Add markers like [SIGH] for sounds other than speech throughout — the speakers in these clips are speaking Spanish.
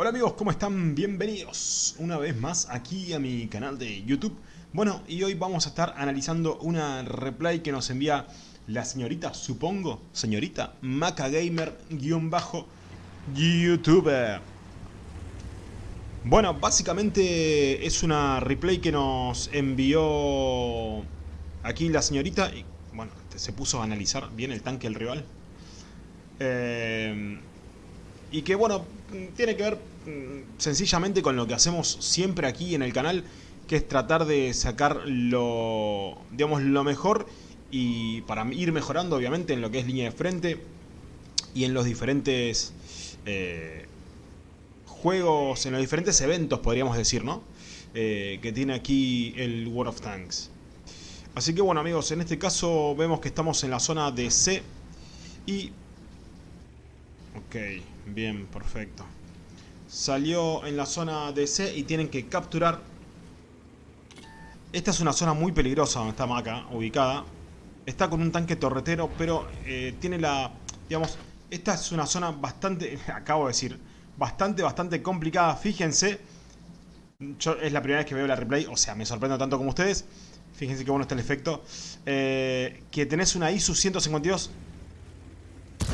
Hola amigos, ¿cómo están? Bienvenidos una vez más aquí a mi canal de YouTube. Bueno, y hoy vamos a estar analizando una replay que nos envía la señorita, supongo, señorita, MacaGamer-YouTuber. Bueno, básicamente es una replay que nos envió aquí la señorita. Y bueno, se puso a analizar bien el tanque del rival. Eh, y que bueno, tiene que ver mm, sencillamente con lo que hacemos siempre aquí en el canal, que es tratar de sacar lo, digamos, lo mejor y para ir mejorando obviamente en lo que es línea de frente y en los diferentes eh, juegos, en los diferentes eventos podríamos decir, ¿no? Eh, que tiene aquí el World of Tanks. Así que bueno amigos, en este caso vemos que estamos en la zona de C y... Ok, Bien, perfecto. Salió en la zona de C y tienen que capturar. Esta es una zona muy peligrosa donde está Maca, ubicada. Está con un tanque torretero, pero eh, tiene la... Digamos, esta es una zona bastante... [LAUGHS] Acabo de decir, bastante, bastante complicada. Fíjense, yo es la primera vez que veo la replay, o sea, me sorprendo tanto como ustedes. Fíjense qué bueno está el efecto. Eh, que tenés una ISU 152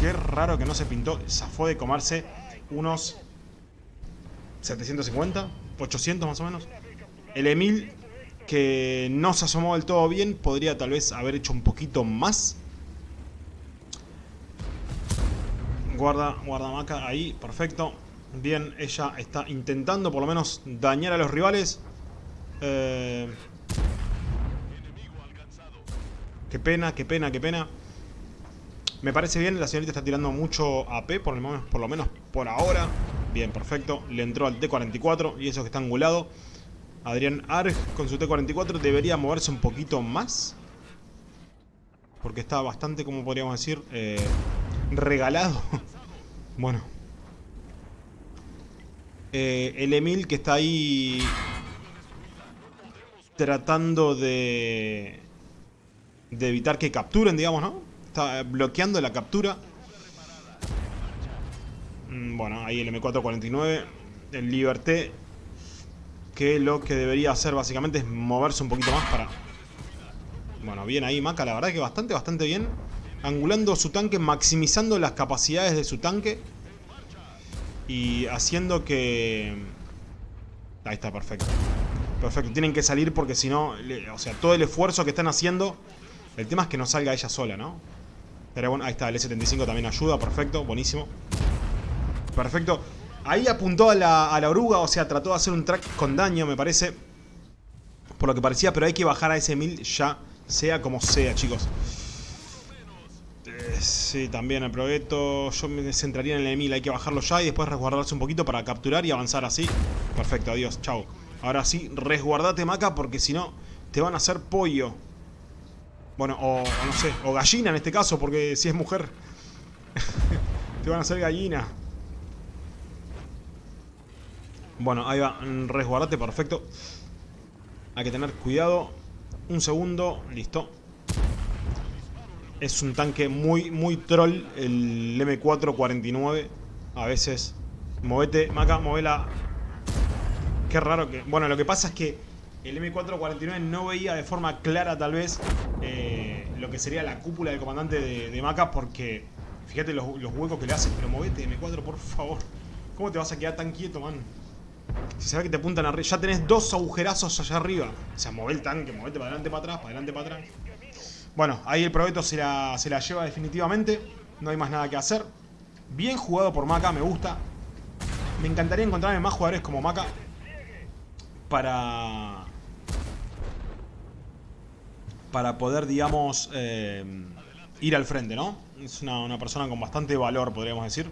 Qué raro que no se pintó. Zafó de comerse unos 750, 800 más o menos. El Emil, que no se asomó del todo bien, podría tal vez haber hecho un poquito más. Guarda, guarda maca ahí, perfecto. Bien, ella está intentando por lo menos dañar a los rivales. Eh, qué pena, qué pena, qué pena. Me parece bien, la señorita está tirando mucho AP, por, el por lo menos por ahora. Bien, perfecto. Le entró al T-44 y eso que está angulado. Adrián Arg con su T-44 debería moverse un poquito más. Porque está bastante, como podríamos decir, eh, regalado. [LAUGHS] bueno. Eh, el Emil que está ahí tratando de, de evitar que capturen, digamos, ¿no? Está bloqueando la captura. Mm, bueno, ahí el M449. El Liberté. Que lo que debería hacer básicamente es moverse un poquito más para... Bueno, bien ahí Maca, la verdad que bastante, bastante bien. Angulando su tanque, maximizando las capacidades de su tanque. Y haciendo que... Ahí está, perfecto. Perfecto, tienen que salir porque si no... O sea, todo el esfuerzo que están haciendo... El tema es que no salga ella sola, ¿no? Pero bueno, ahí está, el S75 también ayuda, perfecto, buenísimo. Perfecto. Ahí apuntó a la, oruga, o sea, trató de hacer un track con daño, me parece. Por lo que parecía, pero hay que bajar a ese 1000 ya, sea como sea, chicos. Eh, sí, también el proyecto. Yo me centraría en el 1000, hay que bajarlo ya y después resguardarse un poquito para capturar y avanzar así. Perfecto, adiós, chao. Ahora sí, resguardate, Maca, porque si no, te van a hacer pollo. Bueno, o, no sé, o gallina en este caso, porque si es mujer [LAUGHS] te van a hacer gallina. Bueno, ahí va, resguardate, perfecto. Hay que tener cuidado. Un segundo, listo. Es un tanque muy, muy troll el M449. A veces, movete, Maca, movela. Qué raro que... Bueno, lo que pasa es que el M449 no veía de forma clara tal vez eh, lo que sería la cúpula del comandante de, Maca porque fíjate los, huecos que le hace, pero movete M4 por favor. ¿Cómo te vas a quedar tan quieto, man? Si sabes que te apuntan arriba, ya tenés dos agujerazos allá arriba. O sea, mueve el tanque, movete para adelante, para atrás, para adelante, para atrás. Bueno, ahí el proyecto se la, se la lleva definitivamente. No hay más nada que hacer. Bien jugado por Maca, me gusta. Me encantaría encontrarme más jugadores como Maca. Para para poder, digamos, eh, ir al frente, ¿no? Es una, persona con bastante valor, podríamos decir.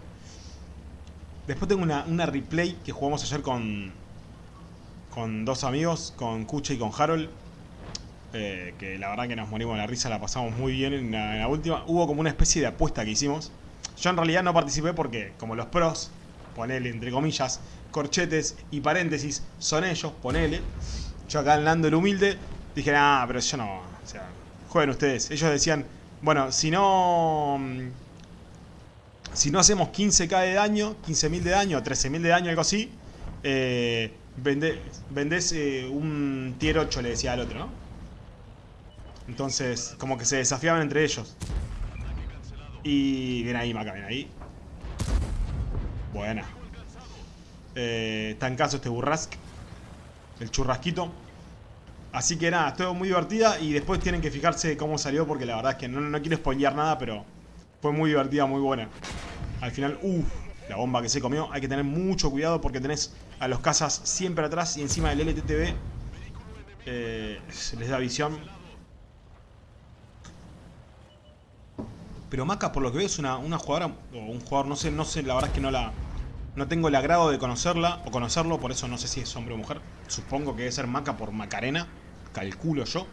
Después tengo una, replay que jugamos ayer con, con dos amigos, con Kucha y con Harold. Eh, que la verdad que nos morimos de la risa, la pasamos muy bien en la, última. Hubo como una especie de apuesta que hicimos. Yo en realidad no participé porque, como los pros, ponele entre comillas, corchetes y paréntesis, son ellos, ponele. Yo acá en el humilde, dije, ah, pero yo no, o sea, jueguen ustedes. Ellos decían, bueno, si no... Mm, Si no hacemos 15k de daño, 15.000 de daño, 13.000 de daño, algo así, eh, vendés eh, un tier 8, le decía al otro, ¿no? Entonces, como que se desafiaban entre ellos. Y... Ven ahí, Maca, ven ahí. Buena. Eh, caso este burrasque. El churrasquito. Así que nada, estuvo muy divertida y después tienen que fijarse cómo salió porque la verdad es que no, quiero spoilear nada, pero fue muy divertida, muy buena. Al final, uff, la bomba que se comió. Hay que tener mucho cuidado porque tenés a los cazas siempre atrás y encima del LTTB eh, les da visión. Pero Maca, por lo que veo, es una, una jugadora, o un jugador, no sé, no sé, la verdad es que no la... No tengo el agrado de conocerla, o conocerlo, por eso no sé si es hombre o mujer. Supongo que debe ser Maca por Macarena, calculo yo.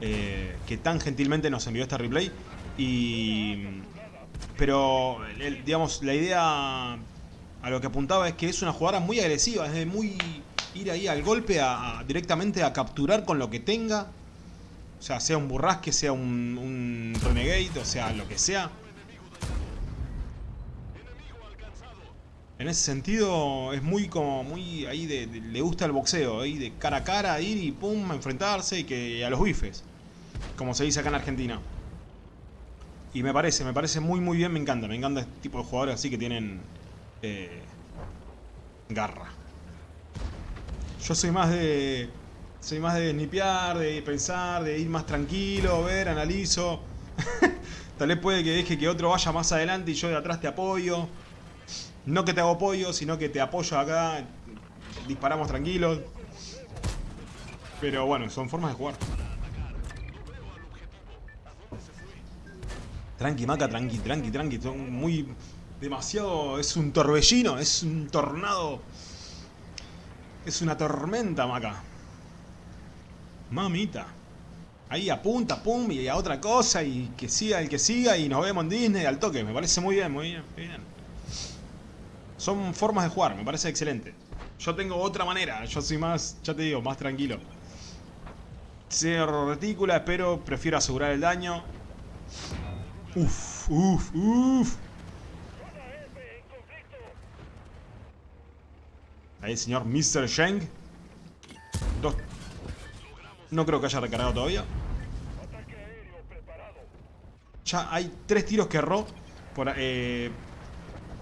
Eh, que tan gentilmente nos envió este replay. Y... Pero, digamos, la idea a lo que apuntaba es que es una jugadora muy agresiva, es de muy ir ahí al golpe, a, directamente a capturar con lo que tenga. O sea, sea un burrasque, sea un, un renegade, o sea, lo que sea. En ese sentido, es muy como, muy ahí de, le gusta el boxeo, ahí de cara a cara, ir y pum, enfrentarse y que a los bifes. Como se dice acá en Argentina. Y me parece, me parece muy muy bien, me encanta, me encanta este tipo de jugadores así que tienen eh, garra. Yo soy más de... Soy más de snipear, de pensar, de ir más tranquilo, ver, analizo. [LAUGHS] Tal vez puede que deje que otro vaya más adelante y yo de atrás te apoyo. No que te hago apoyo, sino que te apoyo acá. Disparamos tranquilos. Pero bueno, son formas de jugar. Tranqui, maca, tranqui, tranqui, tranqui. Son muy demasiado... Es un torbellino, es un tornado. Es una tormenta, Maca. Mamita. Ahí apunta, pum, y a otra cosa, y que siga el que siga, y nos vemos en Disney al toque. Me parece muy bien, muy bien, muy bien. Son formas de jugar, me parece excelente. Yo tengo otra manera, yo soy más, ya te digo, más tranquilo. Cierro retícula, pero prefiero asegurar el daño. Uf, uf, uf. Ahí el señor Mr. Sheng. Dos. No creo que haya recargado todavía. Ya hay tres tiros que erró. Por, eh,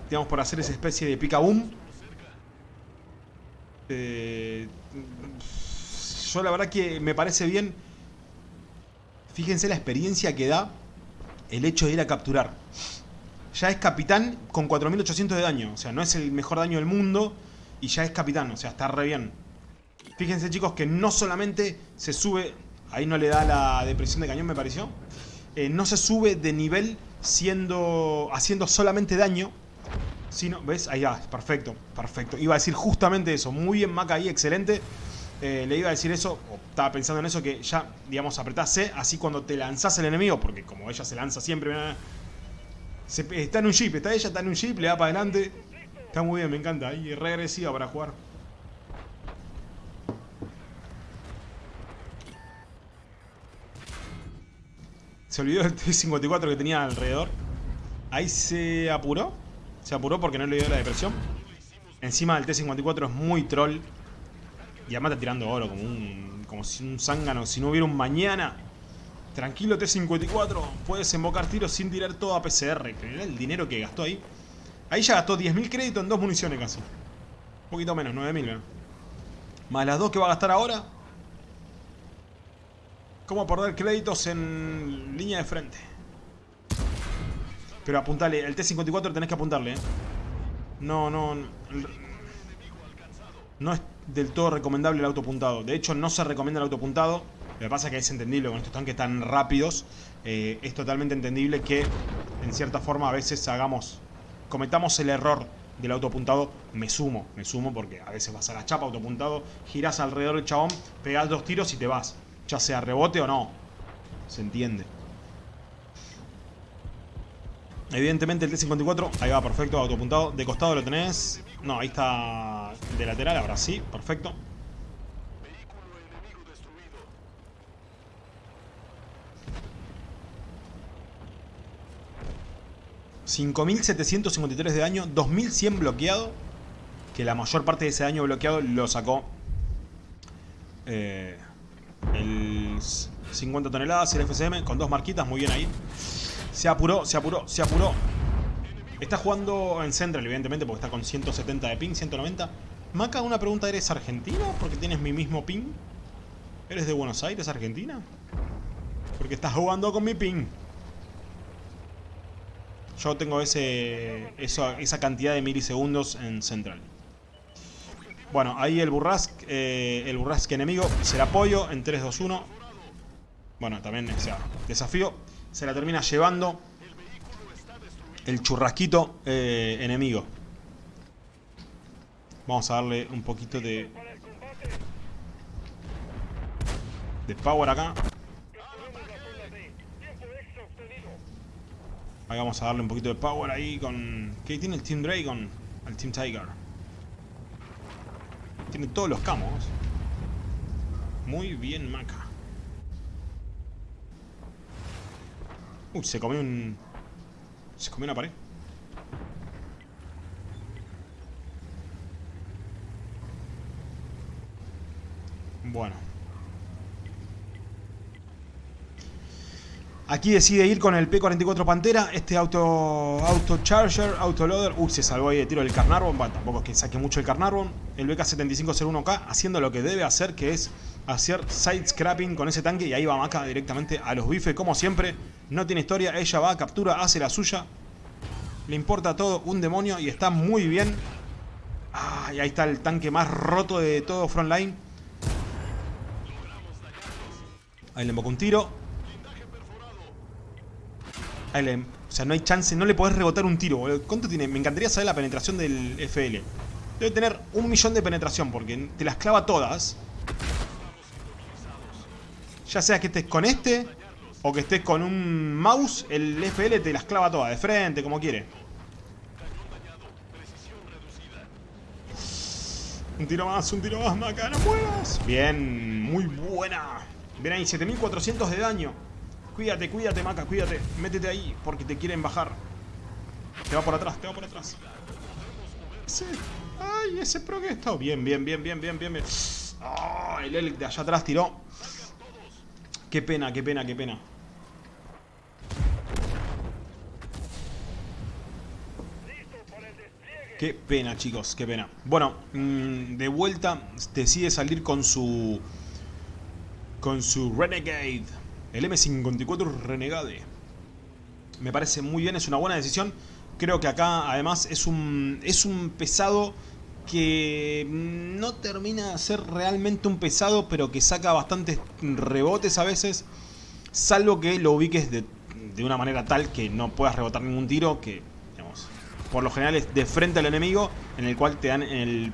digamos, por hacer esa especie de pica boom. Eh, yo la verdad que me parece bien. Fíjense la experiencia que da el hecho de ir a capturar. Ya es capitán con 4800 de daño. O sea, no es el mejor daño del mundo y ya es capitán, o sea, está re bien. Fíjense chicos que no solamente se sube, ahí no le da la depresión de cañón me pareció, eh, no se sube de nivel siendo haciendo solamente daño, sino, ¿ves? Ahí va, perfecto, perfecto. Iba a decir justamente eso, muy bien Maca ahí, excelente. Eh, le iba a decir eso, o estaba pensando en eso, que ya, digamos, apretás C, así cuando te lanzás el enemigo, porque como ella se lanza siempre, está en un jeep, está ella, está en un jeep, le da para adelante, Está muy bien, me encanta. Y regresiva para jugar. Se olvidó el T-54 que tenía alrededor. Ahí se apuró. Se apuró porque no le dio la depresión. Encima del T-54 es muy troll. Y además está tirando oro como un, como si un zángano. Si no hubiera un mañana. Tranquilo T-54. Puedes invocar tiros sin tirar todo a PCR. El dinero que gastó ahí. Ahí ya gastó 10.000 créditos en dos municiones casi. Un poquito menos, 9.000. Más las dos que va a gastar ahora. ¿Cómo perder créditos en línea de frente? Pero apuntale, el T-54 tenés que apuntarle, ¿eh? No, no... No es del todo recomendable el autopuntado. De hecho, no se recomienda el autopuntado. Lo que pasa es que es entendible con estos tanques tan rápidos. Eh, es totalmente entendible que, en cierta forma, a veces hagamos cometamos el error del autopuntado, me sumo, me sumo porque a veces vas a la chapa autopuntado, giras alrededor del chabón, pegas dos tiros y te vas. Ya sea rebote o no. Se entiende. Evidentemente el T-54, ahí va, perfecto, autopuntado. De costado lo tenés. No, ahí está de lateral, ahora sí, perfecto. 5753 de daño, 2100 bloqueado. Que la mayor parte de ese daño bloqueado lo sacó eh, el 50 toneladas, el FCM, con dos marquitas, muy bien ahí. Se apuró, se apuró, se apuró. Está jugando en Central, evidentemente, porque está con 170 de ping, 190. Maca, una pregunta, ¿eres argentino? Porque tienes mi mismo ping. ¿Eres de Buenos Aires, Argentina? Porque estás jugando con mi ping. Yo tengo ese, esa cantidad de milisegundos en Central. Bueno, ahí el Burrask, eh, el Burrask enemigo, se la apoyo en 3, 2, 1. Bueno, también, o sea, desafío. Se la termina llevando el churrasquito eh, enemigo. Vamos a darle un poquito de... De power acá. Ahí vamos a darle un poquito de power ahí con... ¿Qué tiene el Team Dragon? El Team Tiger. Tiene todos los camos. Muy bien, Maca. Uy, se comió un... Se comió una pared. Bueno. Aquí decide ir con el P44 Pantera, este auto, auto Charger, Autoloader. Uy, se salvó ahí de tiro del Carnarvon. Bueno, tampoco es que saque mucho el Carnarvon. El BK7501K haciendo lo que debe hacer, que es hacer side scrapping con ese tanque. Y ahí va Maca directamente a los bifes, como siempre. No tiene historia, ella va, captura, hace la suya. Le importa todo, un demonio y está muy bien. Ah, y ahí está el tanque más roto de todo Frontline. Ahí le emboca un tiro o sea, no hay chance, no le podés rebotar un tiro. ¿Cuánto tiene? Me encantaría saber la penetración del FL. Debe tener un millón de penetración porque te las clava todas. Ya sea que estés con este o que estés con un mouse, el FL te las clava todas, de frente, como quiere. Un tiro más, un tiro más, Maca, no puedas. Bien, muy buena. Ven ahí, 7400 de daño. Cuídate, cuídate, Maca, cuídate. Métete ahí, porque te quieren bajar. Te va por atrás, te va por atrás. Ese... Ay, ese pro que está. Bien, bien, bien, bien, bien, bien. Oh, el Elk de allá atrás tiró. Qué pena, qué pena, qué pena. Qué pena, chicos, qué pena. Bueno, mm, de vuelta decide salir con su... Con su Renegade. El M54 Renegade. Me parece muy bien, es una buena decisión. Creo que acá además es un, es un pesado que no termina de ser realmente un pesado, pero que saca bastantes rebotes a veces. Salvo que lo ubiques de, de una manera tal que no puedas rebotar ningún tiro, que por lo general es de frente al enemigo, en el cual te dan en el,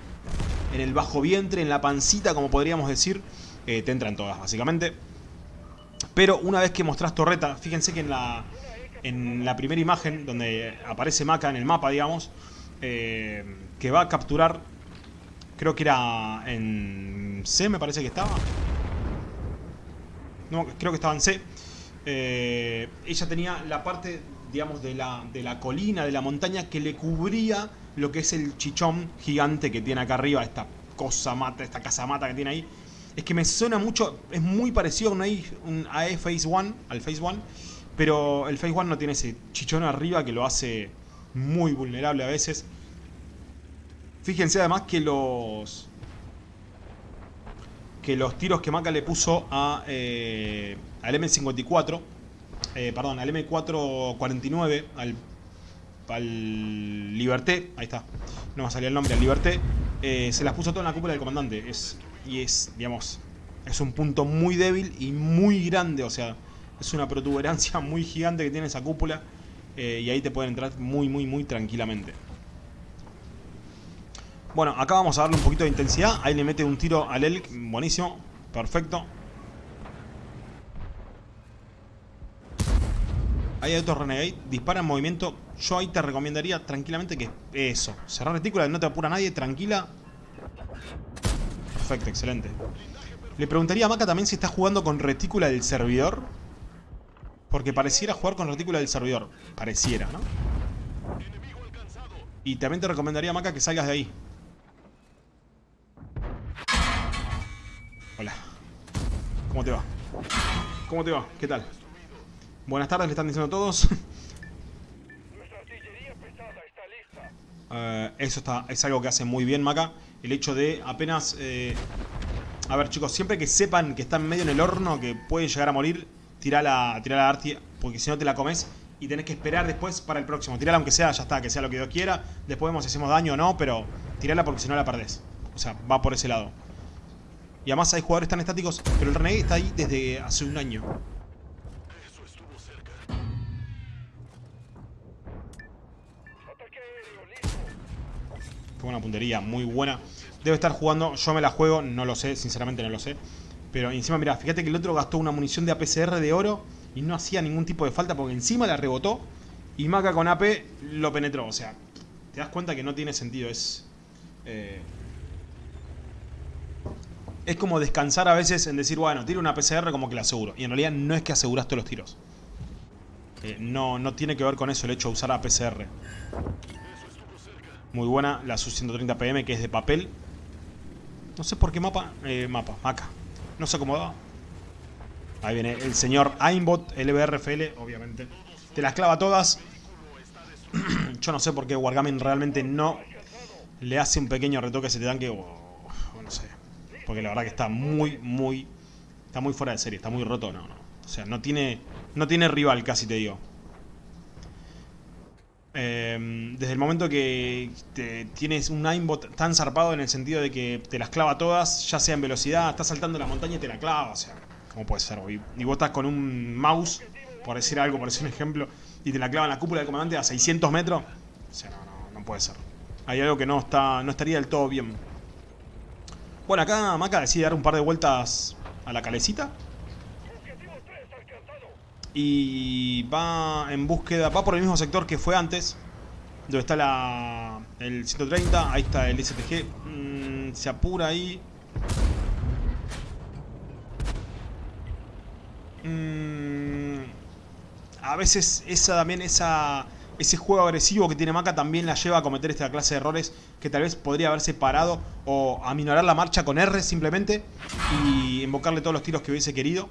en el bajo vientre, en la pancita, como podríamos decir, eh, te entran todas básicamente. Pero una vez que mostrás torreta, fíjense que en la, en la primera imagen, donde aparece Maca en el mapa, digamos, eh, que va a capturar, creo que era en C, me parece que estaba. No, creo que estaba en C. Eh, ella tenía la parte, digamos, de la, de la colina, de la montaña, que le cubría lo que es el chichón gigante que tiene acá arriba, esta cosa mata, esta casa mata que tiene ahí. Es que me suena mucho, es muy parecido a un AE, Phase 1, al Phase 1, pero el Phase 1 no tiene ese chichón arriba que lo hace muy vulnerable a veces. Fíjense además que los que los tiros que Maca le puso eh, al M54, eh, perdón, al M449, al, al Liberté, ahí está, no me salía el nombre, al Liberté, eh, se las puso todo en la cúpula del comandante. Es y es, digamos, es un punto muy débil y muy grande, o sea, es una protuberancia [LAUGHS] muy gigante que tiene esa cúpula eh, y ahí te pueden entrar muy, muy, muy tranquilamente. Bueno, acá vamos a darle un poquito de intensidad, ahí le mete un tiro al Elk, buenísimo, perfecto. Ahí hay otro Renegade, dispara en movimiento. Yo ahí te recomendaría tranquilamente que eso, cerrar retícula, no te apura nadie, tranquila, Perfecto, excelente. Le preguntaría a Maca también si está jugando con retícula del servidor. Porque pareciera jugar con retícula del servidor. Pareciera, ¿no? Y también te recomendaría, Maca, que salgas de ahí. Hola. ¿Cómo te va? ¿Cómo te va? ¿Qué tal? Buenas tardes, le están diciendo todos. Uh, eso está, es algo que hace muy bien Maca. El hecho de apenas... Eh... A ver chicos, siempre que sepan que están medio en el horno, que pueden llegar a morir, tira la, tira arti, porque si no te la comes y tenés que esperar después para el próximo. Tirala aunque sea, ya está, que sea lo que Dios quiera. Después vemos si hacemos daño o no, pero tirala porque si no la perdés. O sea, va por ese lado. Y además hay jugadores tan estáticos, pero el Renegade está ahí desde hace un año. Fue una puntería muy buena. Debe estar jugando, yo me la juego, no lo sé, sinceramente no lo sé. Pero encima, mira, fíjate que el otro gastó una munición de APCR de oro y no hacía ningún tipo de falta porque encima la rebotó y Maca con AP lo penetró. O sea, te das cuenta que no tiene sentido, es... Eh, es como descansar a veces en decir, bueno, tiro una PCR como que la aseguro. Y en realidad no es que aseguraste los tiros. Eh, no, no tiene que ver con eso el hecho de usar APCR. Muy buena la Su-130 PM que es de papel. No sé por qué mapa. Eh, mapa, maca. No se acomodaba. Ahí viene el señor Aimbot, LBRFL, obviamente. Te las clava todas. [CLEARS THROAT] Yo no sé por qué Wargaming realmente no le hace un pequeño retoque a ese tanque. O, no sé. Porque la verdad que está muy, muy... Está muy fuera de serie, está muy roto, no, no. O sea, no tiene, no tiene rival, casi te digo. Em, desde el momento que tienes un aimbot tan zarpado en el sentido de que te las clava todas, ya sea en velocidad, estás saltando la montaña y te la clava, o sea, ¿cómo puede ser? Y, y vos estás con un mouse, por decir algo, por decir un ejemplo, y te la clava en la cúpula del comandante a 600 metros, o sea, no, no, no puede ser. Hay algo que no, está, no estaría del todo bien. Bueno, acá Maca decide dar un par de vueltas a la calecita. Y va en búsqueda, va por el mismo sector que fue antes. Donde está la, el 130, ahí está el STG. Mm, se apura ahí. Mm, a veces esa también, esa, ese juego agresivo que tiene Maca también la lleva a cometer esta clase de errores que tal vez podría haberse parado o aminorar la marcha con R simplemente y invocarle todos los tiros que hubiese querido.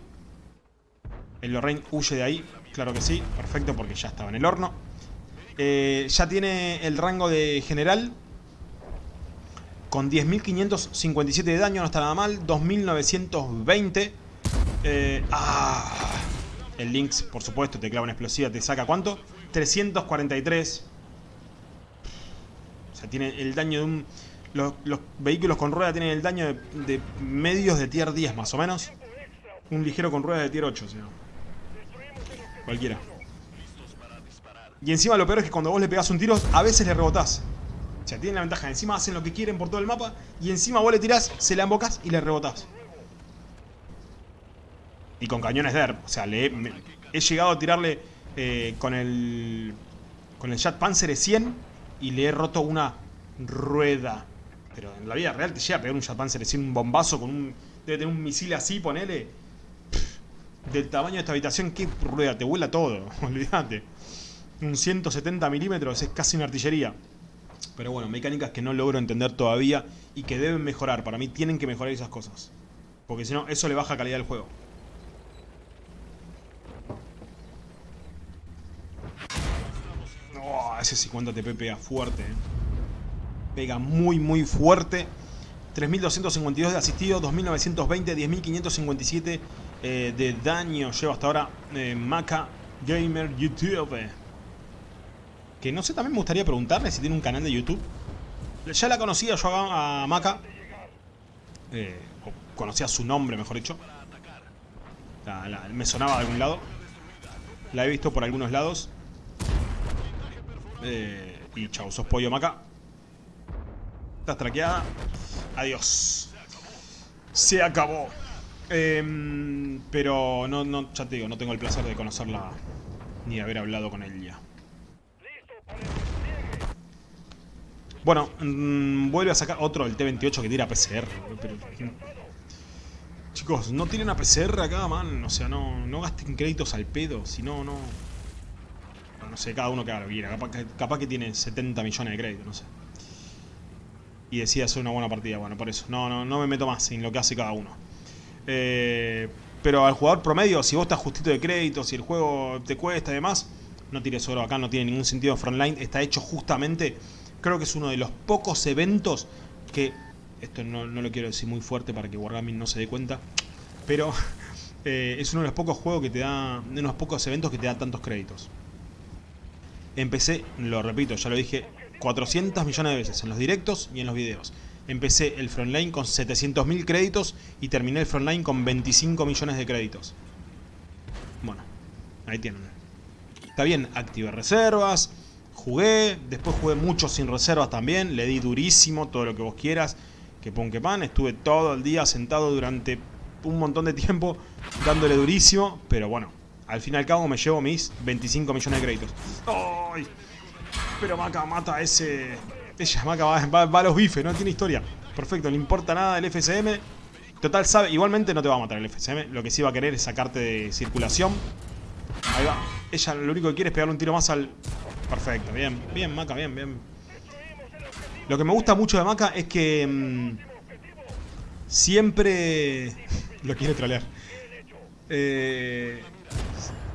El Lorraine huye de ahí, claro que sí, perfecto porque ya estaba en el horno. Eh, ya tiene el rango de general con 10.557 de daño, no está nada mal. 2.920. Eh, ah, el Lynx, por supuesto, te clava una explosiva, te saca ¿cuánto? 343. O sea, tiene el daño de un... Los, vehículos con rueda tienen el daño de, medios de tier 10 más o menos. Un ligero con rueda de tier 8, o sea. Cualquiera. Y encima lo peor es que cuando vos le pegás un tiro, a veces le rebotás. O sea, tienen la ventaja. Encima hacen lo que quieren por todo el mapa. Y encima vos le tirás, se la embocas y le rebotás. Y con cañones de O sea, le he, llegado a tirarle eh, con el... Con el Jet Panzer 100 y le he roto una rueda. Pero en la vida real te llega a pegar un Jet Panzer 100, un bombazo con un... Debe tener un misil así, ponele del tamaño de esta habitación, ¿qué rueda? Te vuela todo, [LAUGHS] olvídate. Un 170 milímetros es casi una artillería. Pero bueno, mecánicas que no logro entender todavía y que deben mejorar. Para mí tienen que mejorar esas cosas. Porque si no, eso le baja calidad al juego. Oh, ese 50 TP pega fuerte. Eh. Pega muy, muy fuerte. 3.252 de asistido, 2.920, 10.557 eh, de daño lleva hasta ahora eh, Maca Gamer YouTube. Que no sé, también me gustaría preguntarle si tiene un canal de YouTube. Ya la conocía yo a, Maca. Eh, conocía su nombre, mejor dicho. me sonaba de algún lado. La he visto por algunos lados. y chao, sos pollo Maca. Estás traqueada. Adiós. Se acabó. Em, pero no, no, ya te digo, no tengo el placer de conocerla ni de haber hablado con ella. Bueno, mmm, vuelve a sacar otro, el T-28 que tira PCR. Pero, chicos, no tienen a PCR acá, man. O sea, no, no gasten créditos al pedo. Si no, no... no sé, cada uno que haga. Capaz, capaz que tiene 70 millones de créditos, no sé. Y decide hacer una buena partida, bueno, por eso. No, no, no me meto más en lo que hace cada uno. Eh, pero al jugador promedio, si vos estás justito de créditos, si el juego te cuesta y demás, no tires oro acá, no tiene ningún sentido. Frontline está hecho justamente, creo que es uno de los pocos eventos que, esto no, no lo quiero decir muy fuerte para que Wargaming no se dé cuenta, pero [LAUGHS] eh, es uno de los pocos juegos que te da, de unos pocos eventos que te da tantos créditos. Empecé, lo repito, ya lo dije 400 millones de veces en los directos y en los videos. Empecé el Frontline con 700.000 créditos y terminé el Frontline con 25 millones de créditos. Bueno, ahí tienen. Está bien, activé reservas, jugué, después jugué mucho sin reservas también, le di durísimo, todo lo que vos quieras, que pon que pan, estuve todo el día sentado durante un montón de tiempo dándole durísimo, pero bueno, al fin y al cabo me llevo mis 25 millones de créditos. ¡Ay! Pero Maca mata a ese... Ella, va, va- a los bifes, no tiene historia. Perfecto, no importa nada el FSM. Total, sabe, igualmente no te va a matar el FSM. Lo que sí va a querer es sacarte de circulación. Ahí va. Ella lo único que quiere es pegarle un tiro más al... Perfecto, bien, bien, Maca, bien, bien. Lo que me gusta mucho de Maca es que... mm, siempre... [LAUGHS] lo quiere trolear. Eh,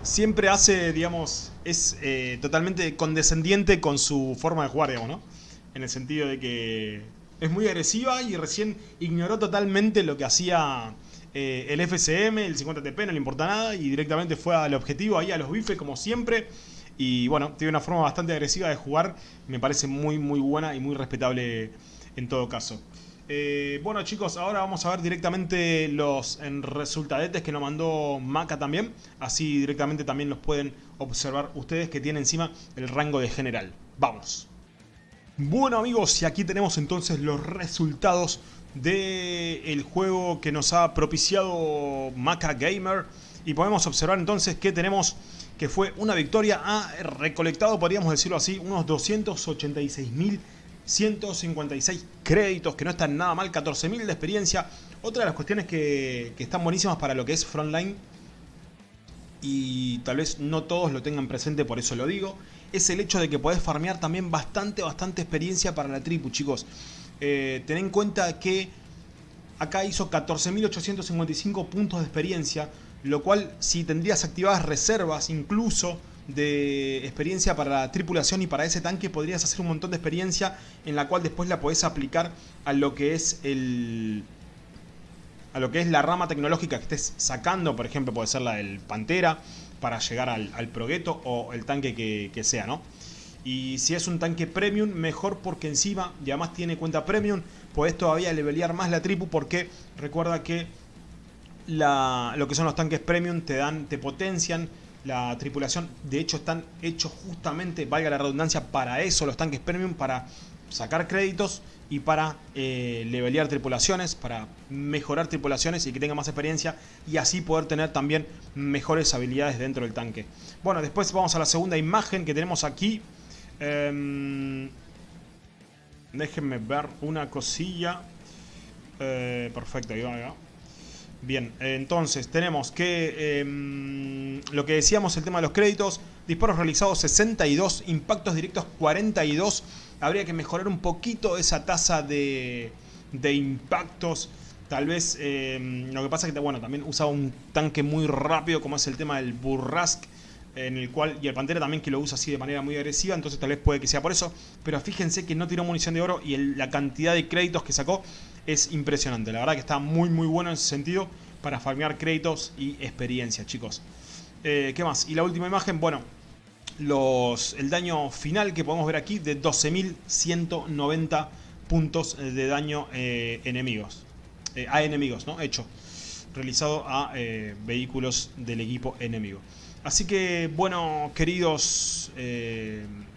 siempre hace, digamos, es eh, totalmente condescendiente con su forma de jugar, digamos, ¿no? En el sentido de que es muy agresiva y recién ignoró totalmente lo que hacía eh, el FCM, el 50TP, no le importa nada y directamente fue al objetivo, ahí a los bifes como siempre. Y bueno, tiene una forma bastante agresiva de jugar, me parece muy muy buena y muy respetable en todo caso. Eh, bueno chicos, ahora vamos a ver directamente los en resultadetes que nos mandó Maca también. Así directamente también los pueden observar ustedes que tiene encima el rango de general. Vamos. Bueno amigos, y aquí tenemos entonces los resultados del juego que nos ha propiciado Maca Gamer. Y podemos observar entonces que tenemos que fue una victoria. Ha recolectado, podríamos decirlo así, unos 286.156 créditos, que no están nada mal, 14.000 de experiencia. Otra de las cuestiones que, que están buenísimas para lo que es Frontline y tal vez no todos lo tengan presente, por eso lo digo, es el hecho de que podés farmear también bastante, bastante experiencia para la tribu, chicos. Eh, ten en cuenta que acá hizo 14.855 puntos de experiencia, lo cual si tendrías activadas reservas incluso de experiencia para la tripulación y para ese tanque podrías hacer un montón de experiencia en la cual después la podés aplicar a lo que es el, a lo que es la rama tecnológica que estés sacando, por ejemplo, puede ser la del Pantera, para llegar al, al o el tanque que, sea, ¿no? Y si es un tanque premium, mejor porque encima, y además tiene cuenta premium, podés todavía levelear más la tripu porque recuerda que lo que son los tanques premium te dan, te potencian la tripulación. De hecho, están hechos justamente, valga la redundancia, para eso los tanques premium, para sacar créditos y para eh, levelear tripulaciones, para mejorar tripulaciones y que tenga más experiencia y así poder tener también mejores habilidades dentro del tanque. Bueno, después vamos a la segunda imagen que tenemos aquí. Em, déjenme ver una cosilla. Eh, perfecto, ahí va. Bien, entonces tenemos que em, lo que decíamos, el tema de los créditos, disparos realizados 62, impactos directos 42. Habría que mejorar un poquito esa tasa de, de impactos. Tal vez em, lo que pasa es que bueno, también usa un tanque muy rápido como es el tema del Burrask. En el cual, y el Pantera también que lo usa así de manera muy agresiva, entonces tal vez puede que sea por eso. Pero fíjense que no tiró munición de oro y la cantidad de créditos que sacó es impresionante. La verdad que está muy muy bueno en ese sentido para farmear créditos y experiencia, chicos. Eh, ¿Qué más? Y la última imagen, bueno, los, el daño final que podemos ver aquí de 12.190 puntos de daño eh, enemigos. Eh, a enemigos, ¿no? Hecho. Realizado a eh, vehículos del equipo enemigo. Así que, bueno, queridos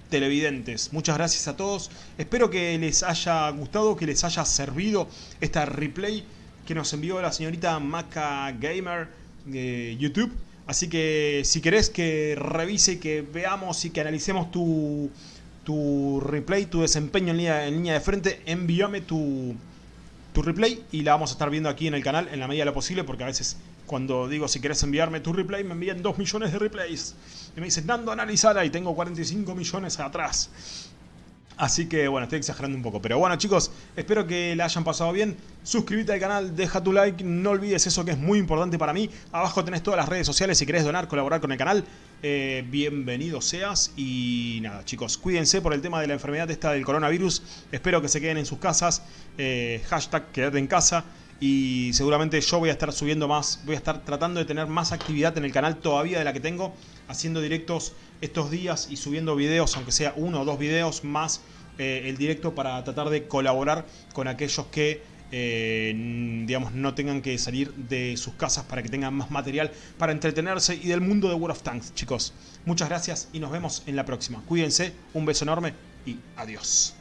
televidentes, muchas gracias a todos. Espero que les haya gustado, que les haya servido esta replay que nos envió la señorita Maca Gamer de YouTube. Así que si querés que revise, que veamos y que analicemos tu, tu replay, tu desempeño en línea, de frente, envíame tu, tu replay y la vamos a estar viendo aquí en el canal en la medida de lo posible porque a veces Cuando digo si querés enviarme tu replay, me envían 2 millones de replays. Y me dicen, Nando, analizala y tengo 45 millones atrás. Así que bueno, estoy exagerando un poco. Pero bueno chicos, espero que la hayan pasado bien. Suscríbete al canal, deja tu like, no olvides eso que es muy importante para mí. Abajo tenés todas las redes sociales si querés donar, colaborar con el canal. Eh, bienvenido seas y nada chicos, cuídense por el tema de la enfermedad esta del coronavirus. Espero que se queden en sus casas. Eh, hashtag quédate en casa y seguramente yo voy a estar subiendo más, voy a estar tratando de tener más actividad en el canal todavía de la que tengo, haciendo directos estos días y subiendo videos, aunque sea uno o dos videos más eh, el directo para tratar de colaborar con aquellos que eh, digamos, no tengan que salir de sus casas para que tengan más material para entretenerse y del mundo de World of Tanks, chicos. Muchas gracias y nos vemos en la próxima. Cuídense, un beso enorme y adiós.